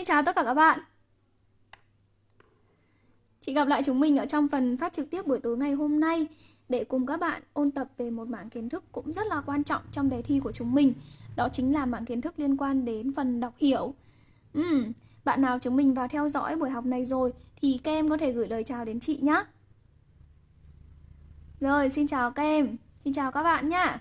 Xin chào tất cả các bạn. Chị gặp lại chúng mình ở trong phần phát trực tiếp buổi tối ngày hôm nay Để cùng các bạn ôn tập về một mảng kiến thức cũng rất là quan trọng trong đề thi của chúng mình. Đó chính là mảng kiến thức liên quan đến phần đọc hiểu. Ừ, Bạn nào chúng mình vào theo dõi buổi học này rồi Thì các em có thể gửi lời chào đến chị nhé Rồi, xin chào các em. Xin chào các bạn nhé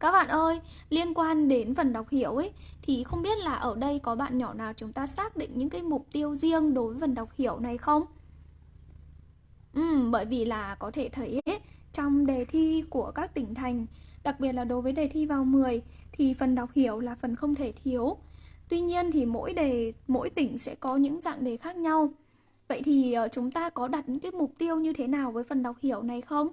các bạn ơi, liên quan đến phần đọc hiểu ấy thì không biết là ở đây có bạn nhỏ nào chúng ta xác định những cái mục tiêu riêng đối với phần đọc hiểu này không? Ừ, bởi vì là có thể thấy ấy, trong đề thi của các tỉnh thành, đặc biệt là đối với đề thi vào 10 thì phần đọc hiểu là phần không thể thiếu. Tuy nhiên thì mỗi đề mỗi tỉnh sẽ có những dạng đề khác nhau. Vậy thì ờ, chúng ta có đặt những cái mục tiêu như thế nào với phần đọc hiểu này không?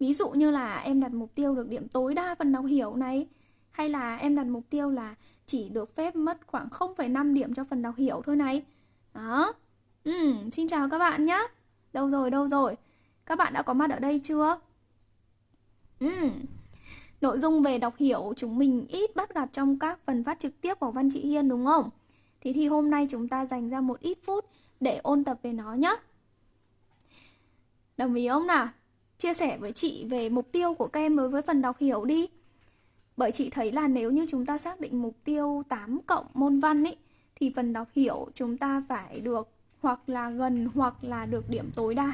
Ví dụ như là em đặt mục tiêu được điểm tối đa phần đọc hiểu này Hay là em đặt mục tiêu là chỉ được phép mất khoảng 0,5 điểm cho phần đọc hiểu thôi này Đó ừ, Xin chào các bạn nhé Đâu rồi, đâu rồi Các bạn đã có mặt ở đây chưa? Ừ. Nội dung về đọc hiểu chúng mình ít bắt gặp trong các phần phát trực tiếp của Văn Chị Hiên đúng không? Thì thì hôm nay chúng ta dành ra một ít phút để ôn tập về nó nhé Đồng ý không nào? Chia sẻ với chị về mục tiêu của các em đối với phần đọc hiểu đi. Bởi chị thấy là nếu như chúng ta xác định mục tiêu 8 cộng môn văn ấy thì phần đọc hiểu chúng ta phải được hoặc là gần hoặc là được điểm tối đa.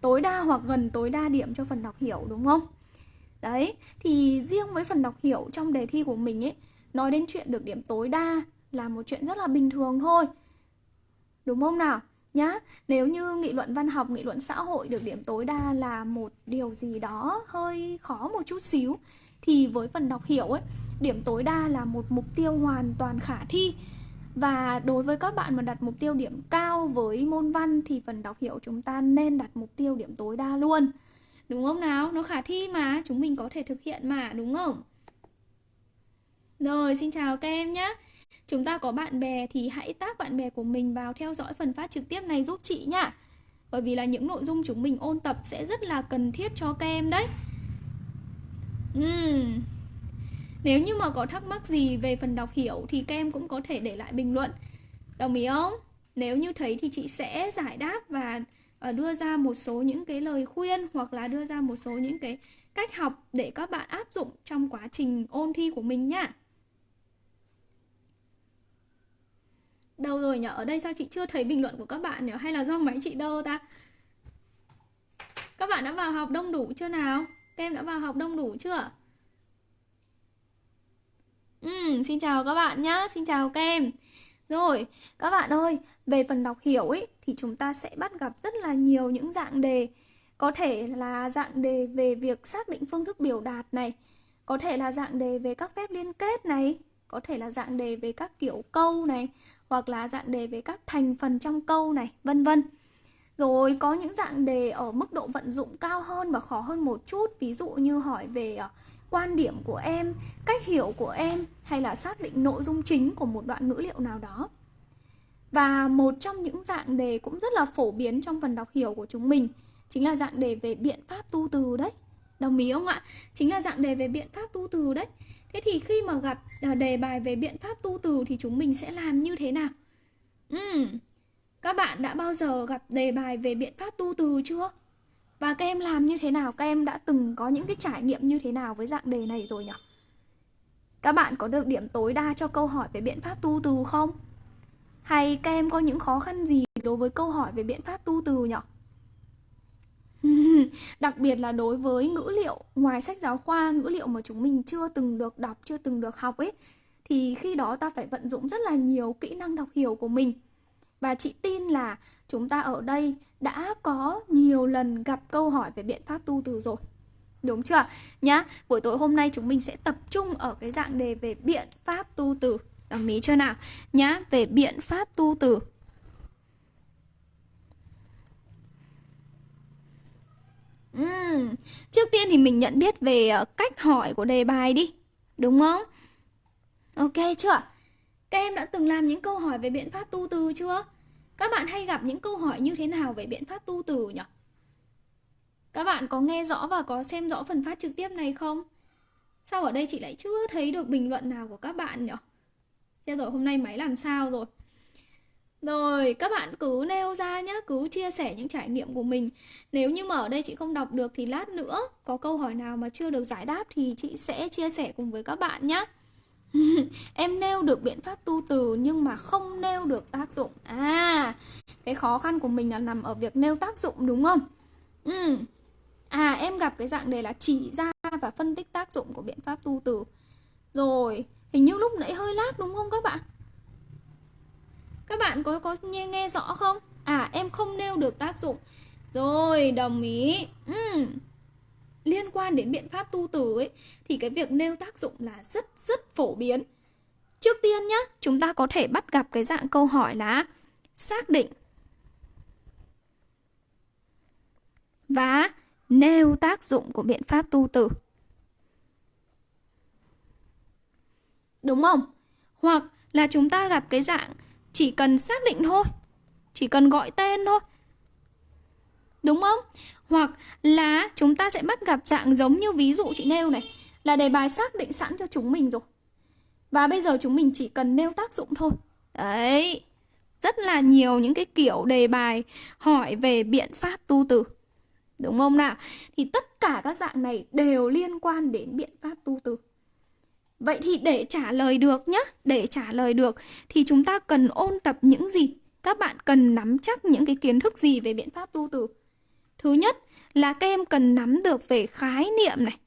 Tối đa hoặc gần tối đa điểm cho phần đọc hiểu đúng không? Đấy, thì riêng với phần đọc hiểu trong đề thi của mình ấy, nói đến chuyện được điểm tối đa là một chuyện rất là bình thường thôi. Đúng không nào? Nhá. Nếu như nghị luận văn học, nghị luận xã hội được điểm tối đa là một điều gì đó hơi khó một chút xíu, thì với phần đọc hiểu ấy, điểm tối đa là một mục tiêu hoàn toàn khả thi. Và đối với các bạn mà đặt mục tiêu điểm cao với môn văn thì phần đọc hiểu chúng ta nên đặt mục tiêu điểm tối đa luôn. Đúng không nào? Nó khả thi mà, chúng mình có thể thực hiện mà, đúng không? Rồi, xin chào các em nhé chúng ta có bạn bè thì hãy tác bạn bè của mình vào theo dõi phần phát trực tiếp này giúp chị nhá bởi vì là những nội dung chúng mình ôn tập sẽ rất là cần thiết cho các em đấy uhm. Nếu như mà có thắc mắc gì về phần đọc hiểu thì các em cũng có thể để lại bình luận Đồng ý không? Nếu như thấy thì chị sẽ giải đáp và ờ, đưa ra một số những cái lời khuyên hoặc là đưa ra một số những cái cách học để các bạn áp dụng trong quá trình ôn thi của mình nhá. Đâu rồi nhở? Ở đây sao chị chưa thấy bình luận của các bạn nhỉ? Hay là do máy chị đơ ta? Các bạn đã vào học đông đủ chưa nào? Các em đã vào học đông đủ chưa? Ừ, xin chào các bạn nhá, xin chào các em Rồi, các bạn ơi, về phần đọc hiểu ấy Thì chúng ta sẽ bắt gặp rất là nhiều những dạng đề Có thể là dạng đề về việc xác định phương thức biểu đạt này Có thể là dạng đề về các phép liên kết này Có thể là dạng đề về các kiểu câu này hoặc là dạng đề về các thành phần trong câu này, vân vân. Rồi có những dạng đề ở mức độ vận dụng cao hơn và khó hơn một chút, ví dụ như hỏi về ờ, quan điểm của em, cách hiểu của em hay là xác định nội dung chính của một đoạn ngữ liệu nào đó. Và một trong những dạng đề cũng rất là phổ biến trong phần đọc hiểu của chúng mình chính là dạng đề về biện pháp tu từ đấy. Đồng ý không ạ? Chính là dạng đề về biện pháp tu từ đấy. Thế thì khi mà gặp à, đề bài về biện pháp tu từ thì chúng mình sẽ làm như thế nào? Uhm, các bạn đã bao giờ gặp đề bài về biện pháp tu từ chưa? Và các em làm như thế nào? Các em đã từng có những cái trải nghiệm như thế nào với dạng đề này rồi nhỉ? Các bạn có được điểm tối đa cho câu hỏi về biện pháp tu từ không? Hay các em có những khó khăn gì đối với câu hỏi về biện pháp tu từ nhỉ? Đặc biệt là đối với ngữ liệu ngoài sách giáo khoa, ngữ liệu mà chúng mình chưa từng được đọc, chưa từng được học ấy thì khi đó ta phải vận dụng rất là nhiều kỹ năng đọc hiểu của mình. Và chị tin là chúng ta ở đây đã có nhiều lần gặp câu hỏi về biện pháp tu từ rồi. Đúng chưa? Nhá, buổi tối hôm nay chúng mình sẽ tập trung ở cái dạng đề về biện pháp tu từ. Đồng ý chưa nào? Nhá, về biện pháp tu từ. Uhm, trước tiên thì mình nhận biết về ờ, cách hỏi của đề bài đi Đúng không? Ok chưa? Các em đã từng làm những câu hỏi về biện pháp tu từ chưa? Các bạn hay gặp những câu hỏi như thế nào về biện pháp tu từ nhỉ? Các bạn có nghe rõ và có xem rõ phần phát trực tiếp này không? Sao ở đây chị lại chưa thấy được bình luận nào của các bạn nhỉ? Thế rồi hôm nay máy làm sao rồi rồi, các bạn cứ nêu ra nhé, cứ chia sẻ những trải nghiệm của mình. Nếu như mà ở đây chị không đọc được thì lát nữa có câu hỏi nào mà chưa được giải đáp thì chị sẽ chia sẻ cùng với các bạn nhé. em nêu được biện pháp tu từ nhưng mà không nêu được tác dụng. À, cái khó khăn của mình là nằm ở việc nêu tác dụng đúng không? Ừ. À, em gặp cái dạng đề là chỉ ra và phân tích tác dụng của biện pháp tu từ. Rồi, hình như lúc nãy hơi lag đúng không các bạn? Các bạn có có nghe nghe rõ không? À em không nêu được tác dụng. Rồi, đồng ý. Ừ. Liên quan đến biện pháp tu từ ấy thì cái việc nêu tác dụng là rất rất phổ biến. Trước tiên nhá, chúng ta có thể bắt gặp cái dạng câu hỏi là xác định và nêu tác dụng của biện pháp tu từ. Đúng không? Hoặc là chúng ta gặp cái dạng chỉ cần xác định thôi. Chỉ cần gọi tên thôi. Đúng không? Hoặc là chúng ta sẽ bắt gặp dạng giống như ví dụ chị nêu này. Là đề bài xác định sẵn cho chúng mình rồi. Và bây giờ chúng mình chỉ cần nêu tác dụng thôi. Đấy. Rất là nhiều những cái kiểu đề bài hỏi về biện pháp tu từ. Đúng không nào? Thì tất cả các dạng này đều liên quan đến biện pháp tu từ. Vậy thì để trả lời được nhé, để trả lời được thì chúng ta cần ôn tập những gì? Các bạn cần nắm chắc những cái kiến thức gì về biện pháp tu từ? Thứ nhất là các em cần nắm được về khái niệm này.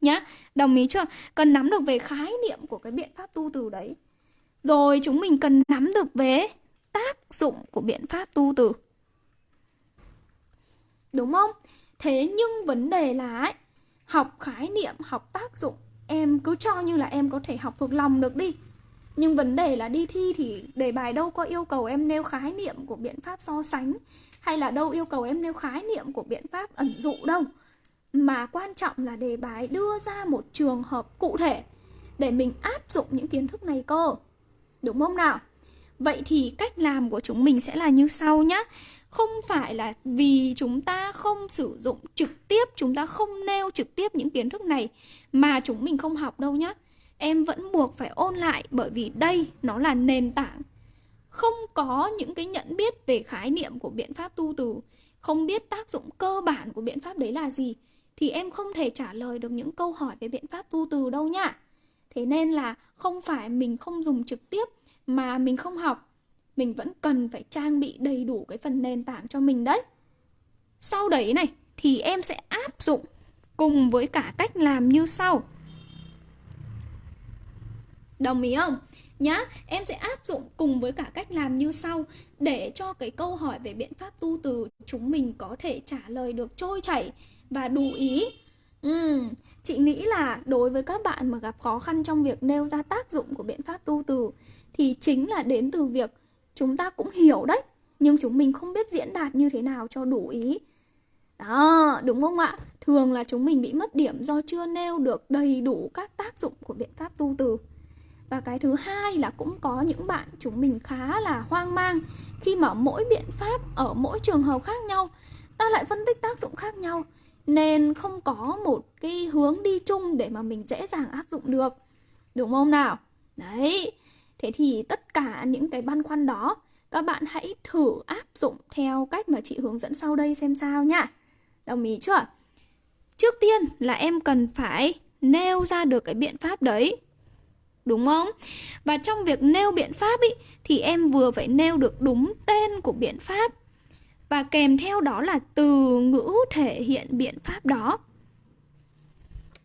Nhá, đồng ý chưa? Cần nắm được về khái niệm của cái biện pháp tu từ đấy. Rồi chúng mình cần nắm được về tác dụng của biện pháp tu từ. Đúng không? Thế nhưng vấn đề là ấy, học khái niệm, học tác dụng em cứ cho như là em có thể học thuộc lòng được đi. Nhưng vấn đề là đi thi thì đề bài đâu có yêu cầu em nêu khái niệm của biện pháp so sánh, hay là đâu yêu cầu em nêu khái niệm của biện pháp ẩn dụ đâu. Mà quan trọng là đề bài đưa ra một trường hợp cụ thể để mình áp dụng những kiến thức này cơ. Đúng không nào? Vậy thì cách làm của chúng mình sẽ là như sau nhé không phải là vì chúng ta không sử dụng trực tiếp, chúng ta không nêu trực tiếp những kiến thức này mà chúng mình không học đâu nhá. Em vẫn buộc phải ôn lại bởi vì đây nó là nền tảng. Không có những cái nhận biết về khái niệm của biện pháp tu từ, không biết tác dụng cơ bản của biện pháp đấy là gì, thì em không thể trả lời được những câu hỏi về biện pháp tu từ đâu nhá. Thế nên là không phải mình không dùng trực tiếp mà mình không học mình vẫn cần phải trang bị đầy đủ cái phần nền tảng cho mình đấy. Sau đấy này thì em sẽ áp dụng cùng với cả cách làm như sau. Đồng ý không? Nhá em sẽ áp dụng cùng với cả cách làm như sau. Để cho cái câu hỏi về biện pháp tu từ chúng mình có thể trả lời được trôi chảy và đủ ý. Ừ, chị nghĩ là đối với các bạn mà gặp khó khăn trong việc nêu ra tác dụng của biện pháp tu từ thì chính là đến từ việc chúng ta cũng hiểu đấy, nhưng chúng mình không biết diễn đạt như thế nào cho đủ ý. Đó, đúng không ạ? Thường là chúng mình bị mất điểm do chưa nêu được đầy đủ các tác dụng của biện pháp tu từ. Và cái thứ hai là cũng có những bạn chúng mình khá là hoang mang khi mà mỗi biện pháp ở mỗi trường hợp khác nhau, ta lại phân tích tác dụng khác nhau, nên không có một cái hướng đi chung để mà mình dễ dàng áp dụng được. Đúng không nào? Đấy Thế thì tất cả những cái băn khoăn đó các bạn hãy thử áp dụng theo cách mà chị hướng dẫn sau đây xem sao nha. Đồng ý chưa? Trước tiên là em cần phải nêu ra được cái biện pháp đấy. Đúng không? Và trong việc nêu biện pháp ý, thì em vừa phải nêu được đúng tên của biện pháp và kèm theo đó là từ ngữ thể hiện biện pháp đó.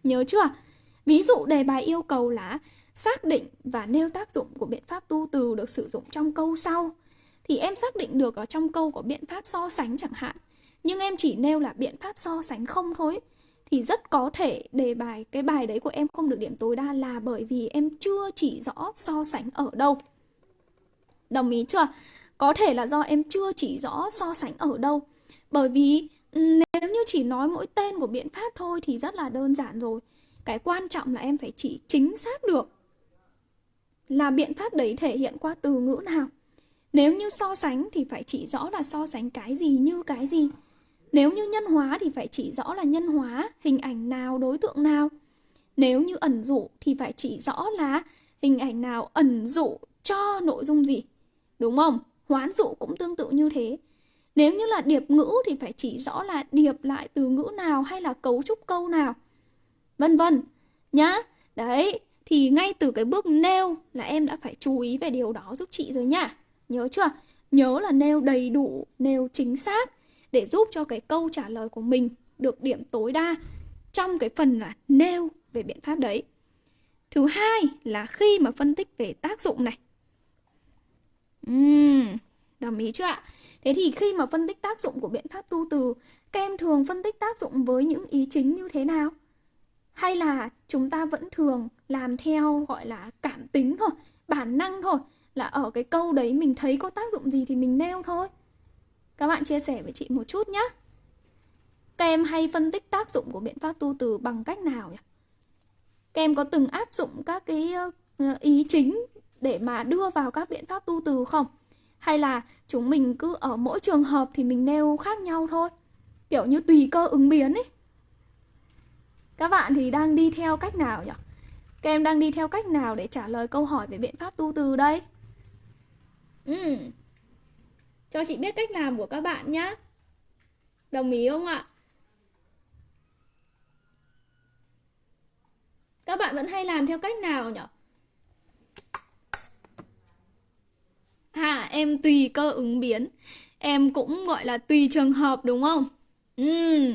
Nhớ chưa? Ví dụ đề bài yêu cầu là xác định và nêu tác dụng của biện pháp tu từ được sử dụng trong câu sau. Thì em xác định được ở trong câu có biện pháp so sánh chẳng hạn, nhưng em chỉ nêu là biện pháp so sánh không thôi, thì rất có thể đề bài, cái bài đấy của em không được điểm tối đa là bởi vì em chưa chỉ rõ so sánh ở đâu. Đồng ý chưa? Có thể là do em chưa chỉ rõ so sánh ở đâu. Bởi vì ừ, nếu như chỉ nói mỗi tên của biện pháp thôi thì rất là đơn giản rồi. Cái quan trọng là em phải chỉ chính xác được là biện pháp đấy thể hiện qua từ ngữ nào. Nếu như so sánh thì phải chỉ rõ là so sánh cái gì như cái gì. Nếu như nhân hóa thì phải chỉ rõ là nhân hóa, hình ảnh nào, đối tượng nào. Nếu như ẩn dụ thì phải chỉ rõ là hình ảnh nào ẩn dụ cho nội dung gì. Đúng không? Hoán dụ cũng tương tự như thế. Nếu như là điệp ngữ thì phải chỉ rõ là điệp lại từ ngữ nào hay là cấu trúc câu nào. Vân vân. Nhá. Đấy, thì ngay từ cái bước nêu là em đã phải chú ý về điều đó giúp chị rồi nha Nhớ chưa? Nhớ là nêu đầy đủ, nêu chính xác để giúp cho cái câu trả lời của mình được điểm tối đa trong cái phần là nêu về biện pháp đấy. Thứ hai là khi mà phân tích về tác dụng này. Uhm, đồng ý chưa ạ? Thế thì khi mà phân tích tác dụng của biện pháp tu từ, các em thường phân tích tác dụng với những ý chính như thế nào? Hay là chúng ta vẫn thường làm theo gọi là cảm tính thôi, bản năng thôi, là ở cái câu đấy mình thấy có tác dụng gì thì mình nêu thôi. Các bạn chia sẻ với chị một chút nhé. Các em hay phân tích tác dụng của biện pháp tu từ bằng cách nào nhỉ? Các em có từng áp dụng các cái ờ, ý chính để mà đưa vào các biện pháp tu từ không? Hay là chúng mình cứ ở mỗi trường hợp thì mình nêu khác nhau thôi? Kiểu như tùy cơ ứng biến ấy. Các bạn thì đang đi theo cách nào nhỉ? Các em đang đi theo cách nào để trả lời câu hỏi về biện pháp tu từ đây? Ừ. Cho chị biết cách làm của các bạn nhé. Đồng ý không ạ? Các bạn vẫn hay làm theo cách nào nhỉ? À, em tùy cơ ứng biến. Em cũng gọi là tùy trường hợp đúng không? Ừ.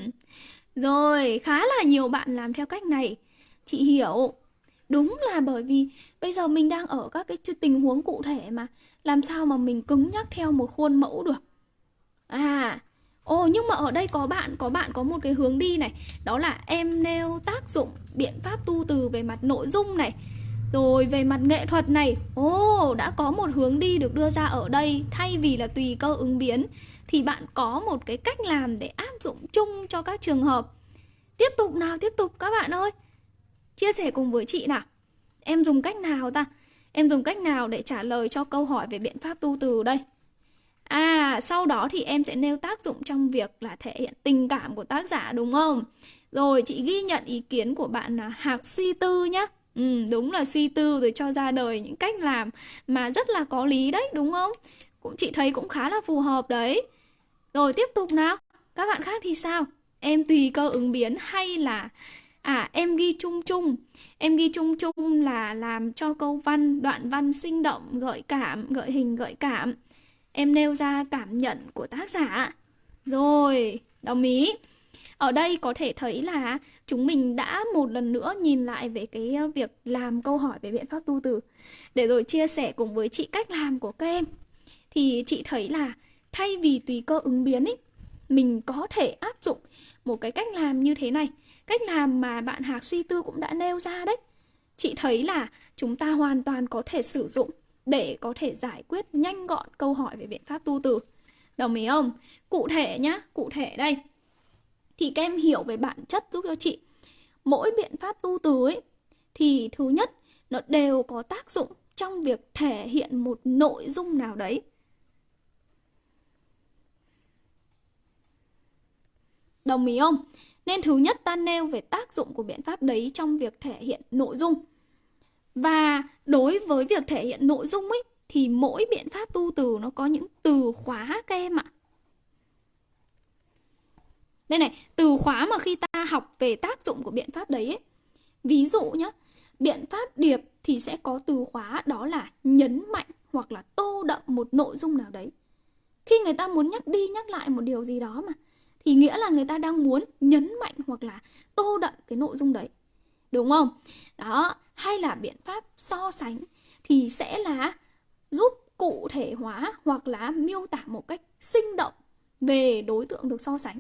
Rồi, khá là nhiều bạn làm theo cách này. Chị hiểu. Đúng là bởi vì bây giờ mình đang ở các cái tình huống cụ thể mà làm sao mà mình cứng nhắc theo một khuôn mẫu được. À, ồ nhưng mà ở đây có bạn có bạn có một cái hướng đi này, đó là em nêu tác dụng biện pháp tu từ về mặt nội dung này. Rồi về mặt nghệ thuật này, ồ đã có một hướng đi được đưa ra ở đây thay vì là tùy cơ ứng biến thì bạn có một cái cách làm để áp dụng chung cho các trường hợp. Tiếp tục nào, tiếp tục các bạn ơi. Chia sẻ cùng với chị nào. Em dùng cách nào ta? Em dùng cách nào để trả lời cho câu hỏi về biện pháp tu từ đây? À, sau đó thì em sẽ nêu tác dụng trong việc là thể hiện tình cảm của tác giả đúng không? Rồi, chị ghi nhận ý kiến của bạn là Hạc suy tư nhá. Ừ, đúng là suy tư rồi cho ra đời những cách làm mà rất là có lý đấy, đúng không? Cũng chị thấy cũng khá là phù hợp đấy. Rồi tiếp tục nào. Các bạn khác thì sao? Em tùy cơ ứng biến hay là À em ghi chung chung. Em ghi chung chung là làm cho câu văn, đoạn văn sinh động, gợi cảm, gợi hình, gợi cảm. Em nêu ra cảm nhận của tác giả. Rồi, đồng ý. Ở đây có thể thấy là chúng mình đã một lần nữa nhìn lại về cái ờ, việc làm câu hỏi về biện pháp tu từ. Để rồi chia sẻ cùng với chị cách làm của các em. Thì chị thấy là thay vì tùy cơ ứng biến ấy Mình có thể áp dụng một cái cách làm như thế này. Cách làm mà bạn Hạc suy tư cũng đã nêu ra đấy Chị thấy là chúng ta hoàn toàn có thể sử dụng để có thể giải quyết nhanh gọn câu hỏi về biện pháp tu từ. Đồng ý không? Cụ thể nhá, cụ thể đây. Thì các em hiểu về bản chất giúp cho chị. Mỗi biện pháp tu từ ấy thì thứ nhất nó đều có tác dụng trong việc thể hiện một nội dung nào đấy. Đồng ý không? Nên thứ nhất ta nêu về tác dụng của biện pháp đấy trong việc thể hiện nội dung. Và đối với việc thể hiện nội dung ấy thì mỗi biện pháp tu từ nó có những từ khóa các em ạ. Đây này, từ khóa mà khi ta học về tác dụng của biện pháp đấy ấy. Ví dụ nhé, biện pháp điệp thì sẽ có từ khóa đó là nhấn mạnh hoặc là tô đậm một nội dung nào đấy. Khi người ta muốn nhắc đi nhắc lại một điều gì đó mà thì nghĩa là người ta đang muốn nhấn mạnh hoặc là tô đậm cái nội dung đấy. Đúng không? Đó, hay là biện pháp so sánh thì sẽ là giúp cụ thể hóa hoặc là miêu tả một cách sinh động về đối tượng được so sánh.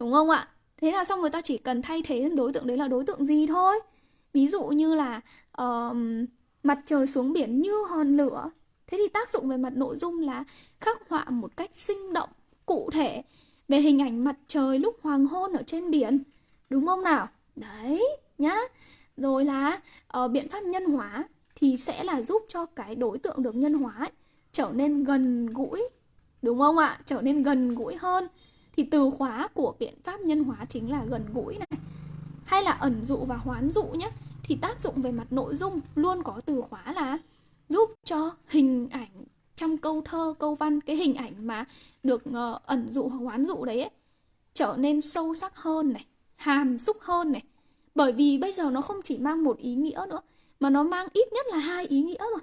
Đúng không ạ? Thế là xong rồi ta chỉ cần thay thế đối tượng đấy là đối tượng gì thôi. Ví dụ như là uh, mặt trời xuống biển như hòn lửa. Thế thì tác dụng về mặt nội dung là khắc họa một cách sinh động, cụ thể về hình ảnh mặt trời lúc hoàng hôn ở trên biển. Đúng không nào? Đấy, nhá. Rồi là uh, biện pháp nhân hóa thì sẽ là giúp cho cái đối tượng được nhân hóa ấy, trở nên gần gũi. Đúng không ạ? Trở nên gần gũi hơn. Thì từ khóa của biện pháp nhân hóa chính là gần gũi này. Hay là ẩn dụ và hoán dụ nhé thì tác dụng về mặt nội dung luôn có từ khóa là giúp cho hình ảnh trong câu thơ, câu văn cái hình ảnh mà được uh, ẩn dụ hoặc oán dụ đấy ấy, trở nên sâu sắc hơn này, hàm xúc hơn này. Bởi vì bây giờ nó không chỉ mang một ý nghĩa nữa mà nó mang ít nhất là hai ý nghĩa rồi.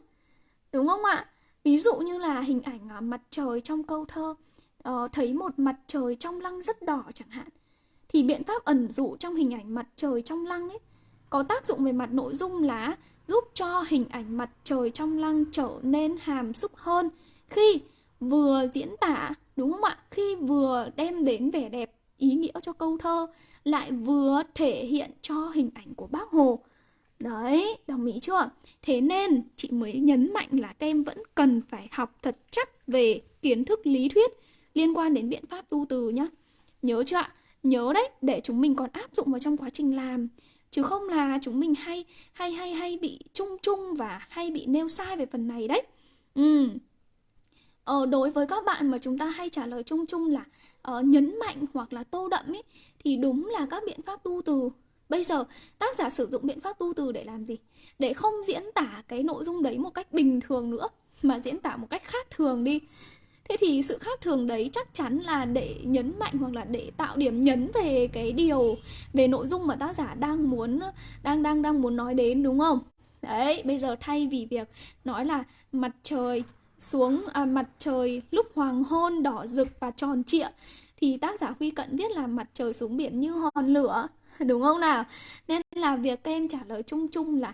Đúng không ạ? Ví dụ như là hình ảnh uh, mặt trời trong câu thơ uh, thấy một mặt trời trong lăng rất đỏ chẳng hạn thì biện pháp ẩn dụ trong hình ảnh mặt trời trong lăng ấy có tác dụng về mặt nội dung là giúp cho hình ảnh mặt trời trong lăng trở nên hàm xúc hơn khi vừa diễn tả, đúng không ạ? Khi vừa đem đến vẻ đẹp, ý nghĩa cho câu thơ, lại vừa thể hiện cho hình ảnh của bác hồ. Đấy, đồng ý chưa? Thế nên chị mới nhấn mạnh là các em vẫn cần phải học thật chắc về kiến thức lý thuyết liên quan đến biện pháp tu từ nhá. Nhớ chưa ạ? Nhớ đấy, để chúng mình còn áp dụng vào trong quá trình làm chứ không là chúng mình hay hay hay hay bị chung chung và hay bị nêu sai về phần này đấy. Ừ. Ờ, đối với các bạn mà chúng ta hay trả lời chung chung là uh, nhấn mạnh hoặc là tô đậm ấy thì đúng là các biện pháp tu từ. Bây giờ tác giả sử dụng biện pháp tu từ để làm gì? Để không diễn tả cái nội dung đấy một cách bình thường nữa mà diễn tả một cách khác thường đi thế thì sự khác thường đấy chắc chắn là để nhấn mạnh hoặc là để tạo điểm nhấn về cái điều về nội dung mà tác giả đang muốn đang đang đang muốn nói đến đúng không? Đấy bây giờ thay vì việc nói là mặt trời xuống à, mặt trời lúc hoàng hôn đỏ rực và tròn trịa thì tác giả Huy Cận viết là mặt trời xuống biển như hòn lửa đúng không nào? Nên là việc các em trả lời chung chung là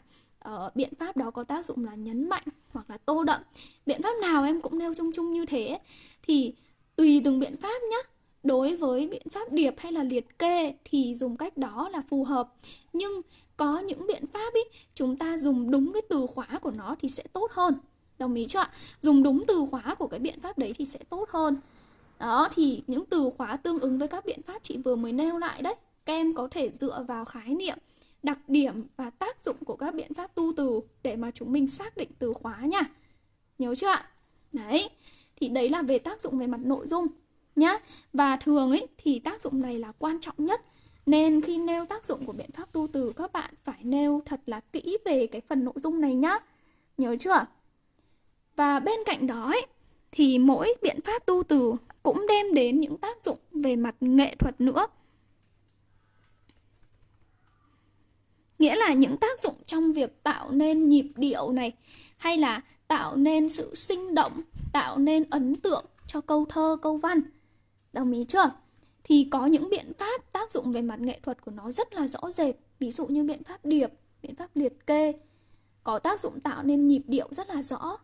uh, biện pháp đó có tác dụng là nhấn mạnh hoặc là tô đậm. Biện pháp nào em cũng nêu chung chung như thế. Thì tùy từng biện pháp nhé đối với biện pháp điệp hay là liệt kê thì dùng cách đó là phù hợp. Nhưng có những biện pháp ý chúng ta dùng đúng cái từ khóa của nó thì sẽ tốt hơn. Đồng ý chưa ạ? Dùng đúng từ khóa của cái biện pháp đấy thì sẽ tốt hơn. Đó thì những từ khóa tương ứng với các biện pháp chị vừa mới nêu lại đấy các em có thể dựa vào khái niệm đặc điểm và tác dụng của các biện pháp tu từ để mà chúng mình xác định từ khóa nha. Nhớ chưa ạ? Đấy, thì đấy là về tác dụng về mặt nội dung nhá. Và thường ấy thì tác dụng này là quan trọng nhất. Nên khi nêu tác dụng của biện pháp tu từ các bạn phải nêu thật là kỹ về cái phần nội dung này nhá. Nhớ chưa? Và bên cạnh đó ấy, thì mỗi biện pháp tu từ cũng đem đến những tác dụng về mặt nghệ thuật nữa. Nghĩa là những tác dụng trong việc tạo nên nhịp điệu này hay là tạo nên sự sinh động tạo nên ấn tượng cho câu thơ câu văn. Đồng ý chưa? Thì có những biện pháp tác dụng về mặt nghệ thuật của nó rất là rõ rệt. Ví dụ như biện pháp điệp biện pháp liệt kê có tác dụng tạo nên nhịp điệu rất là rõ.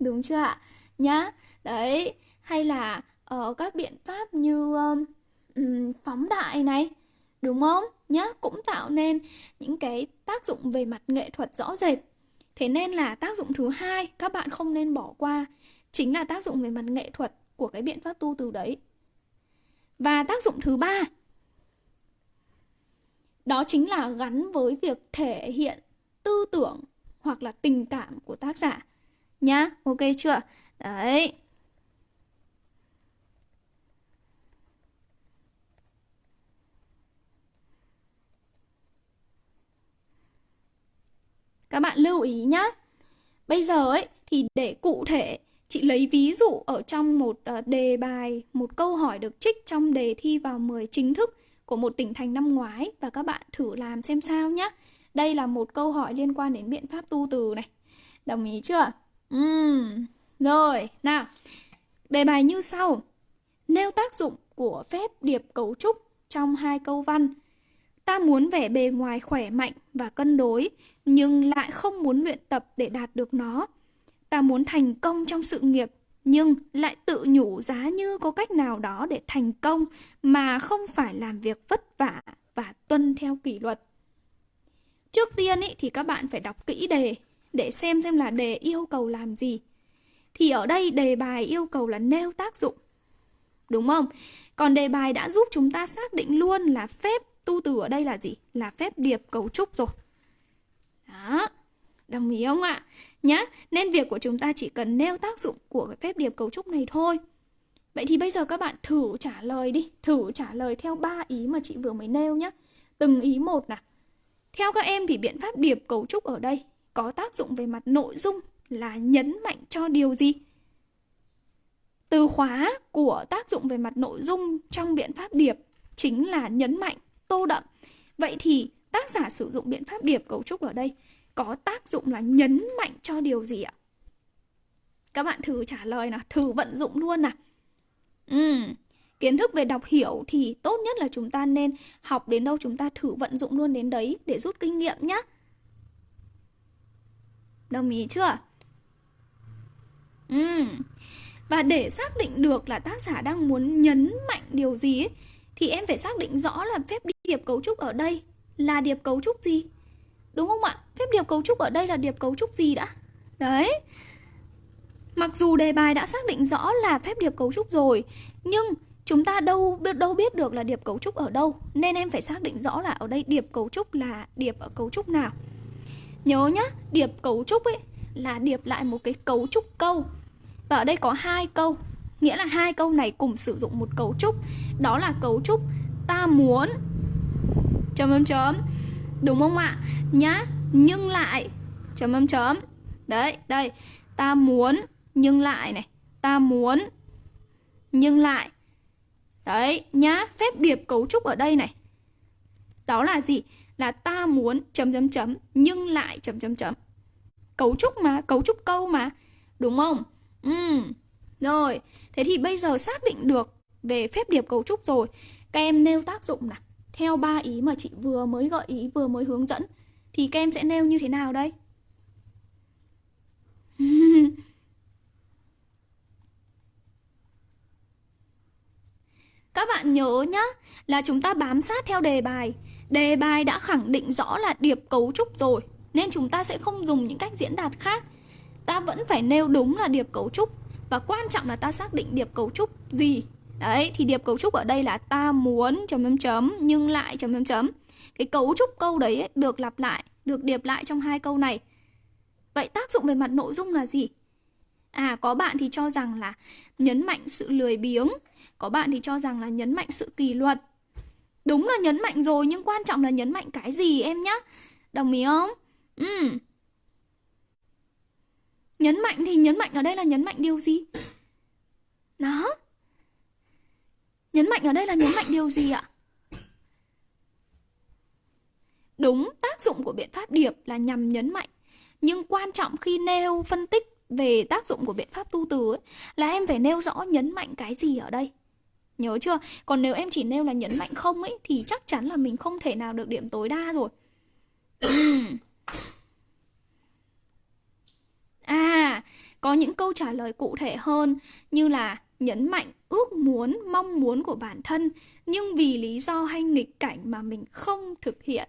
Đúng chưa ạ? Nhá đấy hay là ở uh, các biện pháp như um, phóng đại này đúng không? Nhá, cũng tạo nên những cái tác dụng về mặt nghệ thuật rõ rệt. Thế nên là tác dụng thứ hai, các bạn không nên bỏ qua, chính là tác dụng về mặt nghệ thuật của cái biện pháp tu từ đấy. Và tác dụng thứ ba, đó chính là gắn với việc thể hiện tư tưởng hoặc là tình cảm của tác giả. Nhá, ok chưa? Đấy. Các bạn lưu ý nhá. Bây giờ ấy thì để cụ thể chị lấy ví dụ ở trong một ờ, đề bài, một câu hỏi được trích trong đề thi vào 10 chính thức của một tỉnh thành năm ngoái và các bạn thử làm xem sao nhé. Đây là một câu hỏi liên quan đến biện pháp tu từ này. Đồng ý chưa? Uhm. Rồi, nào. Đề bài như sau. Nêu tác dụng của phép điệp cấu trúc trong hai câu văn Ta muốn vẻ bề ngoài khỏe mạnh và cân đối, nhưng lại không muốn luyện tập để đạt được nó. Ta muốn thành công trong sự nghiệp, nhưng lại tự nhủ giá như có cách nào đó để thành công mà không phải làm việc vất vả và tuân theo kỷ luật. Trước tiên ý, thì các bạn phải đọc kỹ đề để xem xem là đề yêu cầu làm gì. Thì ở đây đề bài yêu cầu là nêu tác dụng. Đúng không? Còn đề bài đã giúp chúng ta xác định luôn là phép tu từ ở đây là gì? Là phép điệp cấu trúc rồi. Đó, đồng ý không ạ? Nhá, nên việc của chúng ta chỉ cần nêu tác dụng của cái phép điệp cấu trúc này thôi. Vậy thì bây giờ các bạn thử trả lời đi, thử trả lời theo ba ý mà chị vừa mới nêu nhá. Từng ý một nào. Theo các em thì biện pháp điệp cấu trúc ở đây có tác dụng về mặt nội dung là nhấn mạnh cho điều gì? Từ khóa của tác dụng về mặt nội dung trong biện pháp điệp chính là nhấn mạnh, tô đậm. Vậy thì tác giả sử dụng biện pháp điệp cấu trúc ở đây có tác dụng là nhấn mạnh cho điều gì ạ? Các bạn thử trả lời nào, thử vận dụng luôn nào. Ừ, kiến thức về đọc hiểu thì tốt nhất là chúng ta nên học đến đâu chúng ta thử vận dụng luôn đến đấy để rút kinh nghiệm nhé. Đồng ý chưa? Ừ. Và để xác định được là tác giả đang muốn nhấn mạnh điều gì ấy, thì em phải xác định rõ là phép điệp cấu trúc ở đây là điệp cấu trúc gì. Đúng không ạ? Phép điệp cấu trúc ở đây là điệp cấu trúc gì đã? Đấy. Mặc dù đề bài đã xác định rõ là phép điệp cấu trúc rồi, nhưng chúng ta đâu biết đâu biết được là điệp cấu trúc ở đâu, nên em phải xác định rõ là ở đây điệp cấu trúc là điệp ở cấu trúc nào. Nhớ nhá, điệp cấu trúc ấy là điệp lại một cái cấu trúc câu. Và ở đây có hai câu, nghĩa là hai câu này cùng sử dụng một cấu trúc, đó là cấu trúc ta muốn chấm chấm chấm. Đúng không ạ? Nhá, nhưng lại chấm chấm chấm. Đấy, đây, ta muốn nhưng lại này, ta muốn nhưng lại. Đấy, nhá, phép điệp cấu trúc ở đây này. Đó là gì? là ta muốn chấm chấm chấm nhưng lại chấm chấm chấm. Cấu trúc mà, cấu trúc câu mà. Đúng không? Ừ. Rồi, thế thì bây giờ xác định được về phép điệp cấu trúc rồi. Các em nêu tác dụng nào. Theo ba ý mà chị vừa mới gợi ý, vừa mới hướng dẫn thì các em sẽ nêu như thế nào đây? Các bạn nhớ nhá, là chúng ta bám sát theo đề bài. Đề bài đã khẳng định rõ là điệp cấu trúc rồi Nên chúng ta sẽ không dùng những cách diễn đạt khác. Ta vẫn phải nêu đúng là điệp cấu trúc Và quan trọng là ta xác định điệp cấu trúc gì. Đấy, thì điệp cấu trúc ở đây là ta muốn chấm chấm chấm nhưng lại chấm chấm chấm Cái cấu trúc câu đấy ấy, được lặp lại, được điệp lại trong hai câu này Vậy tác dụng về mặt nội dung là gì? À, có bạn thì cho rằng là nhấn mạnh sự lười biếng Có bạn thì cho rằng là nhấn mạnh sự kỷ luật Đúng là nhấn mạnh rồi nhưng quan trọng là nhấn mạnh cái gì em nhá. Đồng ý không? Ừ. Nhấn mạnh thì nhấn mạnh ở đây là nhấn mạnh điều gì? Đó. Nhấn mạnh ở đây là nhấn mạnh điều gì ạ? Đúng, tác dụng của biện pháp điệp là nhằm nhấn mạnh. Nhưng quan trọng khi nêu phân tích về tác dụng của biện pháp tu từ ấy, là em phải nêu rõ nhấn mạnh cái gì ở đây. Nhớ chưa? Còn nếu em chỉ nêu là nhấn mạnh không ấy Thì chắc chắn là mình không thể nào được điểm tối đa rồi À, có những câu trả lời cụ thể hơn Như là nhấn mạnh ước muốn, mong muốn của bản thân Nhưng vì lý do hay nghịch cảnh mà mình không thực hiện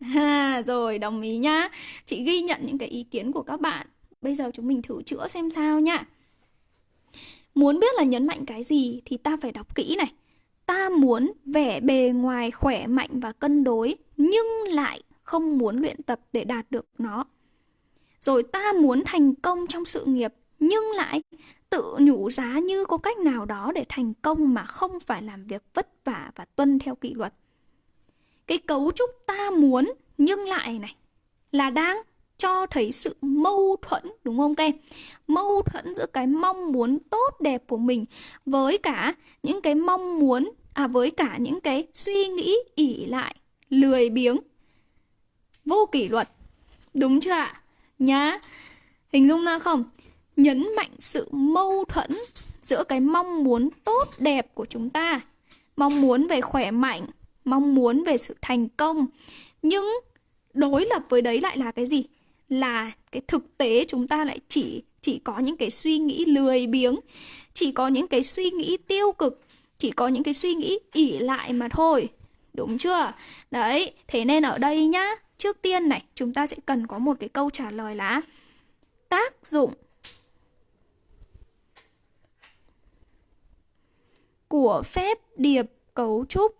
À, rồi đồng ý nhá Chị ghi nhận những cái ý kiến của các bạn Bây giờ chúng mình thử chữa xem sao nhá Muốn biết là nhấn mạnh cái gì thì ta phải đọc kỹ này. Ta muốn vẻ bề ngoài khỏe mạnh và cân đối nhưng lại không muốn luyện tập để đạt được nó. Rồi ta muốn thành công trong sự nghiệp nhưng lại tự nhủ giá như có cách nào đó để thành công mà không phải làm việc vất vả và tuân theo kỷ luật. Cái cấu trúc ta muốn nhưng lại này là đang cho thấy sự mâu thuẫn đúng không các em? Mâu thuẫn giữa cái mong muốn tốt đẹp của mình với cả những cái mong muốn à với cả những cái suy nghĩ ỉ lại, lười biếng, vô kỷ luật. Đúng chưa ạ? Nhá. Hình dung ra không? Nhấn mạnh sự mâu thuẫn giữa cái mong muốn tốt đẹp của chúng ta, mong muốn về khỏe mạnh, mong muốn về sự thành công. Nhưng đối lập với đấy lại là cái gì? là cái thực tế chúng ta lại chỉ chỉ có những cái suy nghĩ lười biếng chỉ có những cái suy nghĩ tiêu cực chỉ có những cái suy nghĩ ỉ lại mà thôi đúng chưa đấy thế nên ở đây nhá trước tiên này chúng ta sẽ cần có một cái câu trả lời là tác dụng của phép điệp cấu trúc.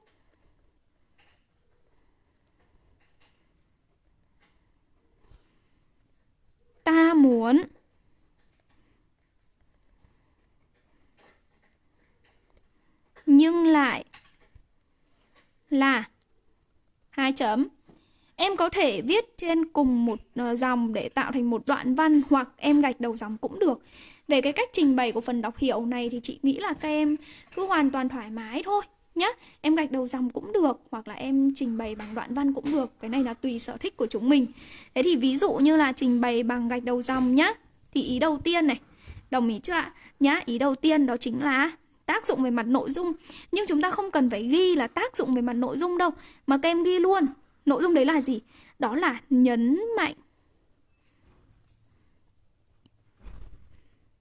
Ta muốn nhưng lại là hai chấm em có thể viết trên cùng một ờ, dòng để tạo thành một đoạn văn hoặc em gạch đầu dòng cũng được. Về cái cách trình bày của phần đọc hiểu này thì chị nghĩ là các em cứ hoàn toàn thoải mái thôi nhá. Em gạch đầu dòng cũng được hoặc là em trình bày bằng đoạn văn cũng được. Cái này là tùy sở thích của chúng mình. Thế thì ví dụ như là trình bày bằng gạch đầu dòng nhá. Thì ý đầu tiên này, đồng ý chưa ạ? Nhá, ý đầu tiên đó chính là tác dụng về mặt nội dung nhưng chúng ta không cần phải ghi là tác dụng về mặt nội dung đâu mà các em ghi luôn nội dung đấy là gì? Đó là nhấn mạnh.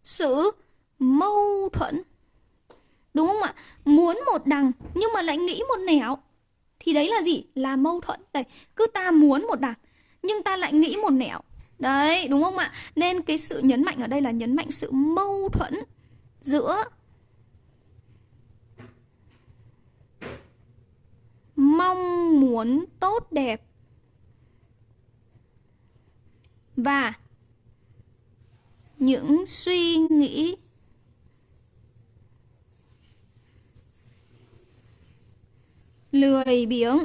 Sự mâu thuẫn. Đúng không ạ? Muốn một đằng nhưng mà lại nghĩ một nẻo. Thì đấy là gì? Là mâu thuẫn. Đấy. cứ ta muốn một đằng nhưng ta lại nghĩ một nẻo. Đấy, đúng không ạ? Nên cái sự nhấn mạnh ở đây là nhấn mạnh sự mâu thuẫn giữa mong muốn tốt đẹp. Và những suy nghĩ lười biếng.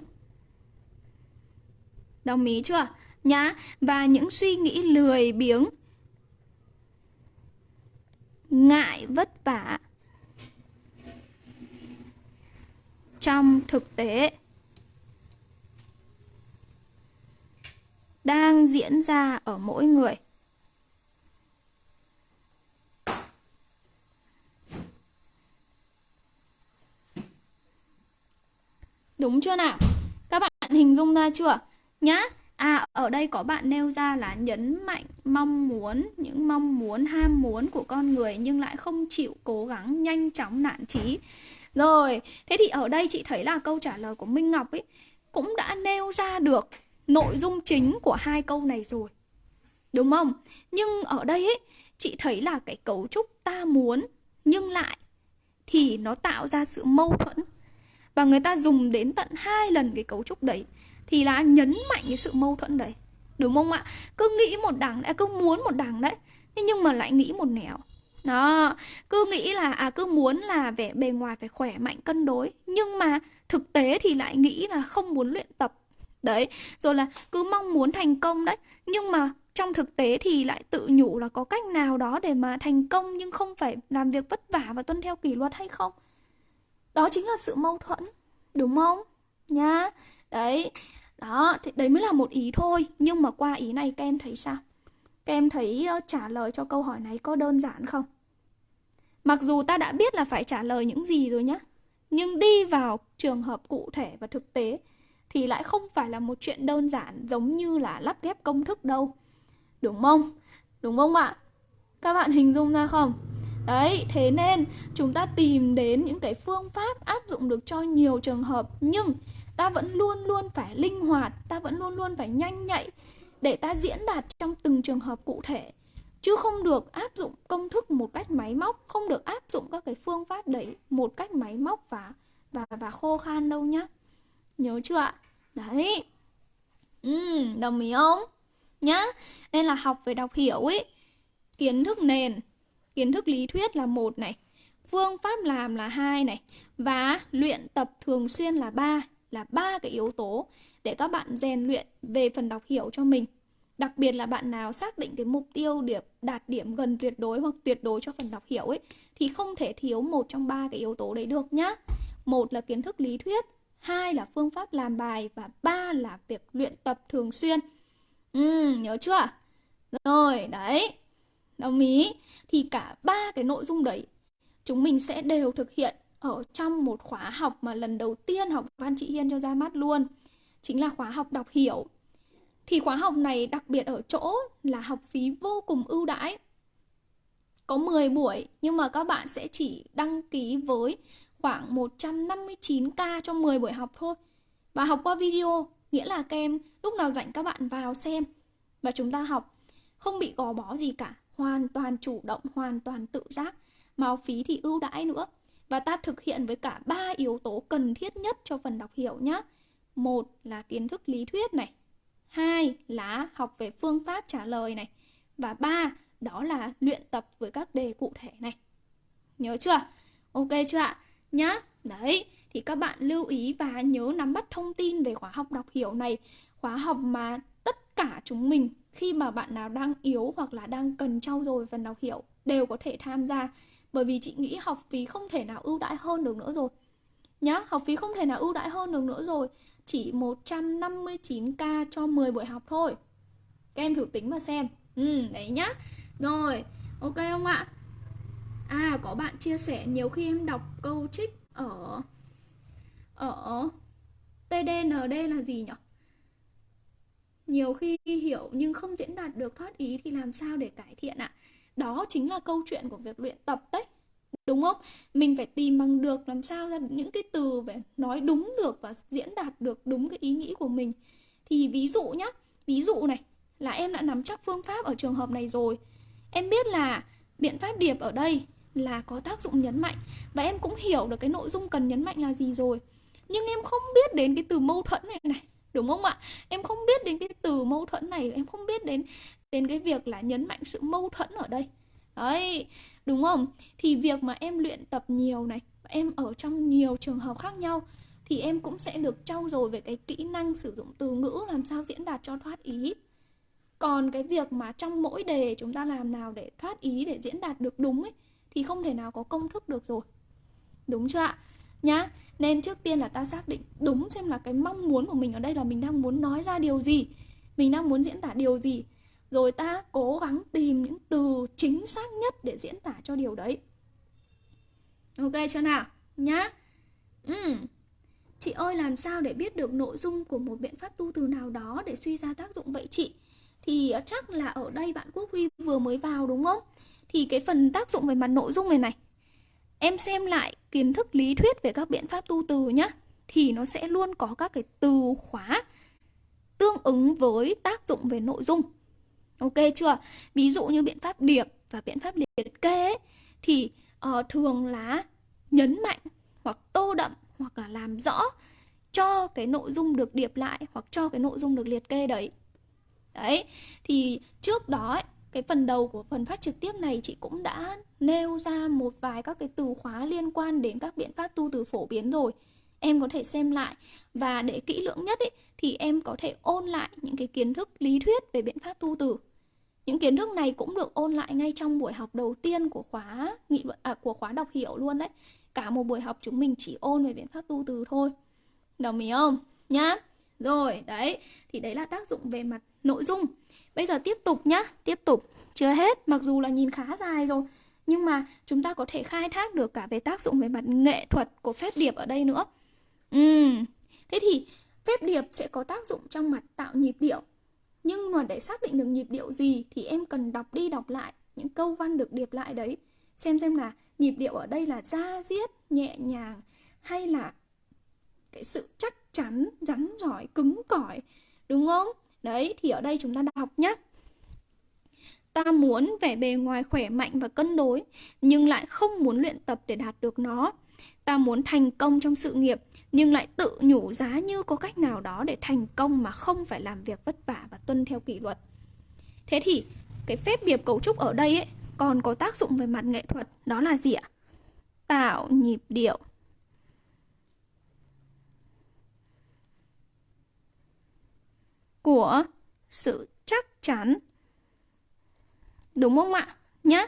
Đồng ý chưa? Nhá. Và những suy nghĩ lười biếng, ngại vất vả. Trong thực tế đang diễn ra ở mỗi người. Đúng chưa nào? Các bạn hình dung ra chưa? Nhá. À, ở đây có bạn nêu ra là nhấn mạnh mong muốn, những mong muốn, ham muốn của con người nhưng lại không chịu cố gắng nhanh chóng nản trí. Rồi, thế thì ở đây chị thấy là câu trả lời của Minh Ngọc ấy cũng đã nêu ra được nội dung chính của hai câu này rồi. Đúng không? Nhưng ở đây ấy, chị thấy là cái cấu trúc ta muốn nhưng lại thì nó tạo ra sự mâu thuẫn. Và người ta dùng đến tận hai lần cái cấu trúc đấy thì là nhấn mạnh cái sự mâu thuẫn đấy. Đúng không ạ? Cứ nghĩ một đằng đã cứ muốn một đằng đấy. Nhưng mà lại nghĩ một nẻo. Đó, cứ nghĩ là à cứ muốn là vẻ bề ngoài phải khỏe mạnh cân đối, nhưng mà thực tế thì lại nghĩ là không muốn luyện tập Đấy, rồi là cứ mong muốn thành công đấy Nhưng mà trong thực tế thì lại tự nhủ là có cách nào đó để mà thành công Nhưng không phải làm việc vất vả và tuân theo kỷ luật hay không Đó chính là sự mâu thuẫn Đúng không? Nhá Đấy Đó, thì đấy mới là một ý thôi Nhưng mà qua ý này các em thấy sao? Em thấy ờ, trả lời cho câu hỏi này có đơn giản không? Mặc dù ta đã biết là phải trả lời những gì rồi nhé, Nhưng đi vào trường hợp cụ thể và thực tế thì lại không phải là một chuyện đơn giản giống như là lắp ghép công thức đâu. Đúng không? Đúng không ạ? Các bạn hình dung ra không? Đấy, thế nên chúng ta tìm đến những cái phương pháp áp dụng được cho nhiều trường hợp nhưng ta vẫn luôn luôn phải linh hoạt, ta vẫn luôn luôn phải nhanh nhạy để ta diễn đạt trong từng trường hợp cụ thể chứ không được áp dụng công thức một cách máy móc, không được áp dụng các cái phương pháp đấy một cách máy móc và và và khô khan đâu nhá. Nhớ chưa ạ? Đấy. Ừ, đồng ý không? Nhá. Nên là học về đọc hiểu ấy. Kiến thức nền, kiến thức lý thuyết là một này, phương pháp làm là hai này và luyện tập thường xuyên là ba là ba cái yếu tố để các bạn rèn luyện về phần đọc hiểu cho mình. Đặc biệt là bạn nào xác định cái mục tiêu điểm đạt điểm gần tuyệt đối hoặc tuyệt đối cho phần đọc hiểu ấy thì không thể thiếu một trong ba cái yếu tố đấy được nhá. Một là kiến thức lý thuyết, hai là phương pháp làm bài và ba là việc luyện tập thường xuyên. Ừ, nhớ chưa? Rồi, đấy. Đồng ý. Thì cả ba cái nội dung đấy chúng mình sẽ đều thực hiện ở trong một khóa học mà lần đầu tiên học Văn Chị Hiên cho ra mắt luôn. Chính là khóa học đọc hiểu. Thì khóa học này đặc biệt ở chỗ là học phí vô cùng ưu đãi. Có 10 buổi nhưng mà các bạn sẽ chỉ đăng ký với khoảng 159k cho 10 buổi học thôi. Và học qua video, nghĩa là các em lúc nào rảnh các bạn vào xem và chúng ta học không bị gò bó gì cả, hoàn toàn chủ động, hoàn toàn tự giác, mà học phí thì ưu đãi nữa. Và ta thực hiện với cả ba yếu tố cần thiết nhất cho phần đọc hiểu nhé. Một là kiến thức lý thuyết này, hai là học về phương pháp trả lời này và ba đó là luyện tập với các đề cụ thể này. Nhớ chưa? Ok chưa ạ? nhá. Đấy, thì các bạn lưu ý và nhớ nắm bắt thông tin về khóa học đọc hiểu này khóa học mà tất cả chúng mình khi mà bạn nào đang yếu hoặc là đang cần trau dồi phần đọc hiểu đều có thể tham gia bởi vì chị nghĩ học phí không thể nào ưu đãi hơn được nữa rồi nhá học phí không thể nào ưu đãi hơn được nữa rồi chỉ 159k cho 10 buổi học thôi. Các em thử tính mà xem. Ừ đấy nhá. Rồi, ok không ạ? À có bạn chia sẻ nhiều khi em đọc câu trích ở ở TDND là gì nhỉ nhiều khi hiểu nhưng không diễn đạt được thoát ý thì làm sao để cải thiện ạ? Đó chính là câu chuyện của việc luyện tập đấy đúng không? Mình phải tìm bằng được, làm sao ra những cái từ về nói đúng được và diễn đạt được đúng cái ý nghĩ của mình. Thì ví dụ nhá, ví dụ này, là em đã nắm chắc phương pháp ở trường hợp này rồi. Em biết là biện pháp điệp ở đây là có tác dụng nhấn mạnh và em cũng hiểu được cái nội dung cần nhấn mạnh là gì rồi. Nhưng em không biết đến cái từ mâu thuẫn này này, đúng không ạ? Em không biết đến cái từ mâu thuẫn này, em không biết đến đến cái việc là nhấn mạnh sự mâu thuẫn ở đây đấy, đúng không? Thì việc mà em luyện tập nhiều này, em ở trong nhiều trường hợp khác nhau, thì em cũng sẽ được trau dồi về cái kỹ năng sử dụng từ ngữ làm sao diễn đạt cho thoát ý. Còn cái việc mà trong mỗi đề chúng ta làm nào để thoát ý, để diễn đạt được đúng ấy, thì không thể nào có công thức được rồi. Đúng chưa ạ? Nhá, nên trước tiên là ta xác định đúng xem là cái mong muốn của mình ở đây là mình đang muốn nói ra điều gì, mình đang muốn diễn tả điều gì rồi ta cố gắng tìm những từ chính xác nhất để diễn tả cho điều đấy. Ok chưa nào nhá. Ừ. chị ơi, làm sao để biết được nội dung của một biện pháp tu từ nào đó để suy ra tác dụng vậy chị? Thì ờ, chắc là ở đây bạn quốc huy vừa mới vào đúng không? Thì cái phần tác dụng về mặt nội dung này này, em xem lại kiến thức lý thuyết về các biện pháp tu từ nhá, thì nó sẽ luôn có các cái từ khóa tương ứng với tác dụng về nội dung ok chưa? Ví dụ như biện pháp điệp và biện pháp liệt kê ấy, thì uh, thường là nhấn mạnh hoặc tô đậm hoặc là làm rõ cho cái nội dung được điệp lại hoặc cho cái nội dung được liệt kê đấy. Đấy thì trước đó ấy, cái phần đầu của phần phát trực tiếp này chị cũng đã nêu ra một vài các cái từ khóa liên quan đến các biện pháp tu từ phổ biến rồi. Em có thể xem lại và để kỹ lưỡng nhất ấy, thì em có thể ôn lại những cái kiến thức lý thuyết về biện pháp tu từ những kiến thức này cũng được ôn lại ngay trong buổi học đầu tiên của khóa nghị luận à, của khóa đọc hiểu luôn đấy cả một buổi học chúng mình chỉ ôn về biện pháp tu từ thôi đồng ý không nhá rồi đấy thì đấy là tác dụng về mặt nội dung Bây giờ tiếp tục nhá, tiếp tục. Chưa hết, mặc dù là nhìn khá dài rồi, nhưng mà chúng ta có thể khai thác được cả về tác dụng về mặt nghệ thuật của phép điệp ở đây nữa. Ừ. Thế thì phép điệp sẽ có tác dụng trong mặt tạo nhịp điệu. Nhưng mà để xác định được nhịp điệu gì thì em cần đọc đi đọc lại những câu văn được điệp lại đấy. Xem xem là nhịp điệu ở đây là da diết, nhẹ nhàng hay là cái sự chắc chắn, rắn giỏi, cứng cỏi. Đúng không? Đấy, thì ở đây chúng ta đọc nhé. Ta muốn vẻ bề ngoài khỏe mạnh và cân đối, nhưng lại không muốn luyện tập để đạt được nó. Ta muốn thành công trong sự nghiệp, nhưng lại tự nhủ giá như có cách nào đó để thành công mà không phải làm việc vất vả và tuân theo kỷ luật. Thế thì cái phép điệp cấu trúc ở đây ấy còn có tác dụng về mặt nghệ thuật, đó là gì ạ? Tạo nhịp điệu. của sự chắc chắn. Đúng không ạ? Nhá.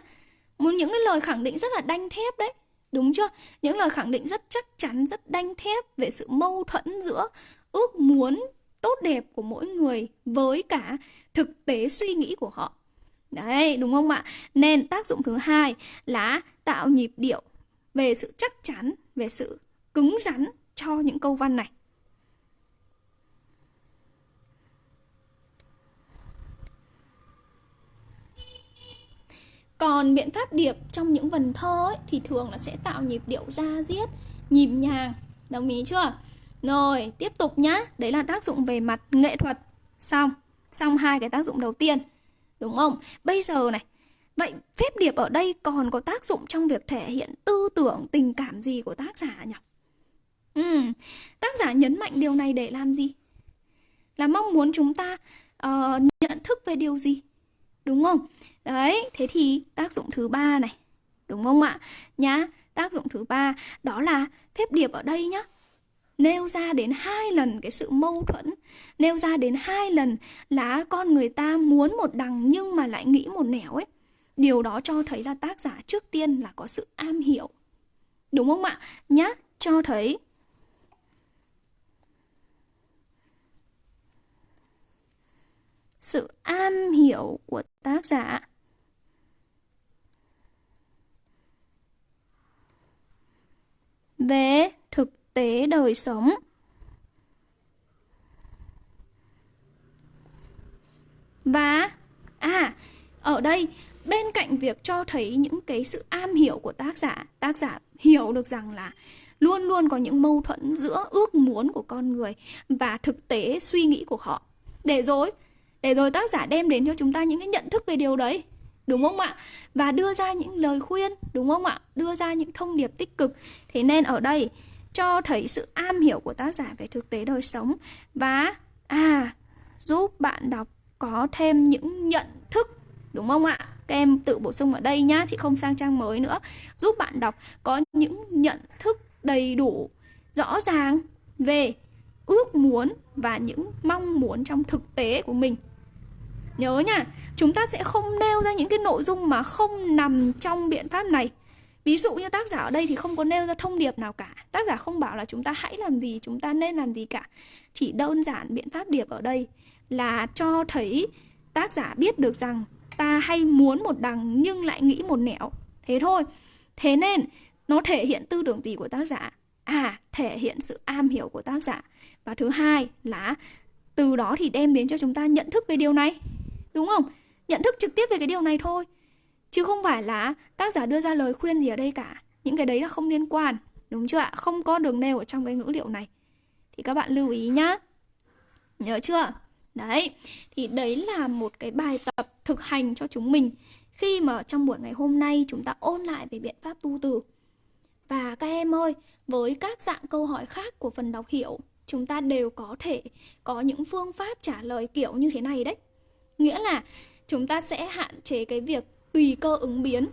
Những cái lời khẳng định rất là đanh thép đấy. Đúng chưa? Những lời khẳng định rất chắc chắn, rất đanh thép về sự mâu thuẫn giữa ước muốn tốt đẹp của mỗi người với cả thực tế suy nghĩ của họ. Đấy, đúng không ạ? Nên tác dụng thứ hai là tạo nhịp điệu về sự chắc chắn, về sự cứng rắn cho những câu văn này. Còn biện pháp điệp trong những vần thơ ấy, thì thường là sẽ tạo nhịp điệu ra diết, nhịp nhàng. Đồng ý chưa? Rồi, tiếp tục nhá. Đấy là tác dụng về mặt nghệ thuật. Xong, xong hai cái tác dụng đầu tiên. Đúng không? Bây giờ này, vậy phép điệp ở đây còn có tác dụng trong việc thể hiện tư tưởng, tình cảm gì của tác giả nhỉ? Ừ, tác giả nhấn mạnh điều này để làm gì? Là mong muốn chúng ta uh, nhận thức về điều gì? Đúng không? Đấy, thế thì tác dụng thứ ba này, đúng không ạ? Nhá, tác dụng thứ ba đó là phép điệp ở đây nhá. nêu ra đến hai lần cái sự mâu thuẫn nêu ra đến hai lần là con người ta muốn một đằng nhưng mà lại nghĩ một nẻo ấy điều đó cho thấy là tác giả trước tiên là có sự am hiểu đúng không ạ nhá cho thấy sự am hiểu của tác giả. Về thực tế đời sống. Và à ở đây, bên cạnh việc cho thấy những cái sự am hiểu của tác giả tác giả hiểu được rằng là luôn luôn có những mâu thuẫn giữa ước muốn của con người và thực tế suy nghĩ của họ. Để rồi để rồi tác giả đem đến cho chúng ta những cái nhận thức về điều đấy, đúng không ạ? Và đưa ra những lời khuyên, đúng không ạ? Đưa ra những thông điệp tích cực. Thế nên ở đây, cho thấy sự am hiểu của tác giả về thực tế đời sống và à giúp bạn đọc có thêm những nhận thức, đúng không ạ? Các em tự bổ sung ở đây nhá, chị không sang trang mới nữa. Giúp bạn đọc có những nhận thức đầy đủ, rõ ràng về ước muốn và những mong muốn trong thực tế của mình. Nhớ nha, chúng ta sẽ không nêu ra những cái nội dung mà không nằm trong biện pháp này. Ví dụ như tác giả ở đây thì không có nêu ra thông điệp nào cả. Tác giả không bảo là chúng ta hãy làm gì, chúng ta nên làm gì cả. Chỉ đơn giản biện pháp điệp ở đây là cho thấy tác giả biết được rằng ta hay muốn một đằng nhưng lại nghĩ một nẻo. Thế thôi. Thế nên nó thể hiện tư tưởng gì của tác giả? À, thể hiện sự am hiểu của tác giả. Và thứ hai là từ đó thì đem đến cho chúng ta nhận thức về điều này Đúng không? Nhận thức trực tiếp về cái điều này thôi. Chứ không phải là tác giả đưa ra lời khuyên gì ở đây cả. Những cái đấy là không liên quan. Đúng chưa ạ? Không có đường nêu ở trong cái ngữ liệu này. Thì các bạn lưu ý nhá. Nhớ chưa? Đấy, thì đấy là một cái bài tập thực hành cho chúng mình Khi mà trong buổi ngày hôm nay chúng ta ôn lại về biện pháp tu từ. Và các em ơi, với các dạng câu hỏi khác của phần đọc hiểu Chúng ta đều có thể có những phương pháp trả lời kiểu như thế này đấy. Nghĩa là chúng ta sẽ hạn chế cái việc tùy cơ ứng biến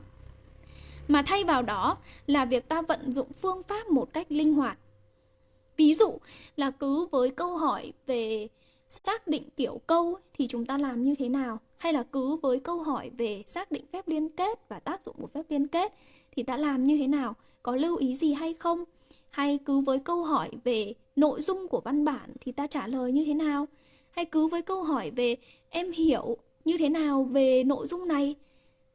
mà thay vào đó là việc ta vận dụng phương pháp một cách linh hoạt. Ví dụ là cứ với câu hỏi về xác định kiểu câu thì chúng ta làm như thế nào? Hay là cứ với câu hỏi về xác định phép liên kết và tác dụng của phép liên kết thì ta làm như thế nào? Có lưu ý gì hay không? Hay cứ với câu hỏi về nội dung của văn bản thì ta trả lời như thế nào? Hay cứ với câu hỏi về em hiểu như thế nào về nội dung này?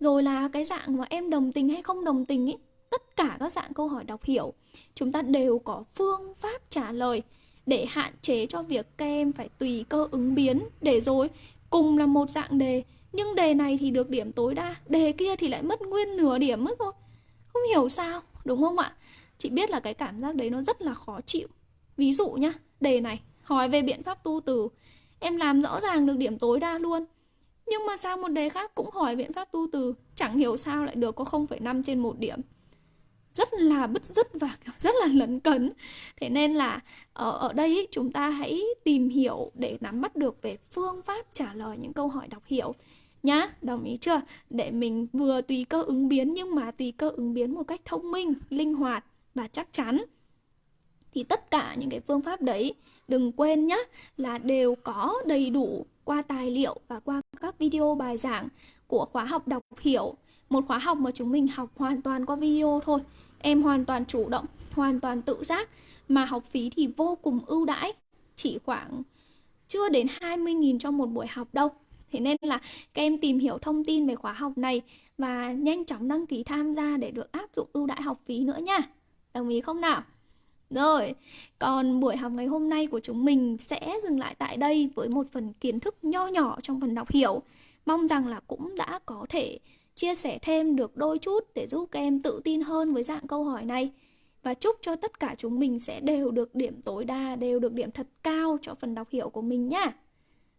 Rồi là cái dạng mà em đồng tình hay không đồng tình ấy, tất cả các dạng câu hỏi đọc hiểu, chúng ta đều có phương pháp trả lời để hạn chế cho việc các em phải tùy cơ ứng biến. Để rồi, cùng là một dạng đề, nhưng đề này thì được điểm tối đa, đề kia thì lại mất nguyên nửa điểm mất rồi. Không hiểu sao, đúng không ạ? Chị biết là cái cảm giác đấy nó rất là khó chịu. Ví dụ nhá, đề này, hỏi về biện pháp tu từ. Em làm rõ ràng được điểm tối đa luôn. Nhưng mà sao một đề khác cũng hỏi biện pháp tu từ Chẳng hiểu sao lại được có 0,5 trên một điểm. Rất là bứt rứt và rất là lấn cấn. Thế nên là ở ở đây chúng ta hãy tìm hiểu để nắm bắt được về phương pháp trả lời những câu hỏi đọc hiểu. Nhá đồng ý chưa? Để mình vừa tùy cơ ứng biến nhưng mà tùy cơ ứng biến một cách thông minh linh hoạt và chắc chắn thì tất cả những cái phương pháp đấy, đừng quên nhé là đều có đầy đủ qua tài liệu và qua các video bài giảng của khóa học đọc hiểu một khóa học mà chúng mình học hoàn toàn qua video thôi em hoàn toàn chủ động, hoàn toàn tự giác, mà học phí thì vô cùng ưu đãi chỉ khoảng chưa đến 20.000 cho một buổi học đâu Thế nên là các em tìm hiểu thông tin về khóa học này và nhanh chóng đăng ký tham gia để được áp dụng ưu đãi học phí nữa nha. Đồng ý không nào? Rồi, còn buổi học ngày hôm nay của chúng mình sẽ dừng lại tại đây với một phần kiến thức nho nhỏ trong phần đọc hiểu. Mong rằng là cũng đã có thể chia sẻ thêm được đôi chút để giúp các em tự tin hơn với dạng câu hỏi này. Và chúc cho tất cả chúng mình sẽ đều được điểm tối đa, đều được điểm thật cao cho phần đọc hiểu của mình nhá.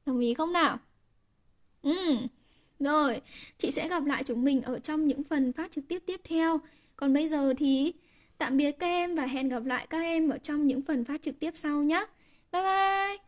Đồng ý không nào? Ừ, rồi, chị sẽ gặp lại chúng mình ở trong những phần phát trực tiếp tiếp theo. Còn bây giờ thì Tạm biệt các em và hẹn gặp lại các em ở trong những phần phát trực tiếp sau nhé. Bye bye!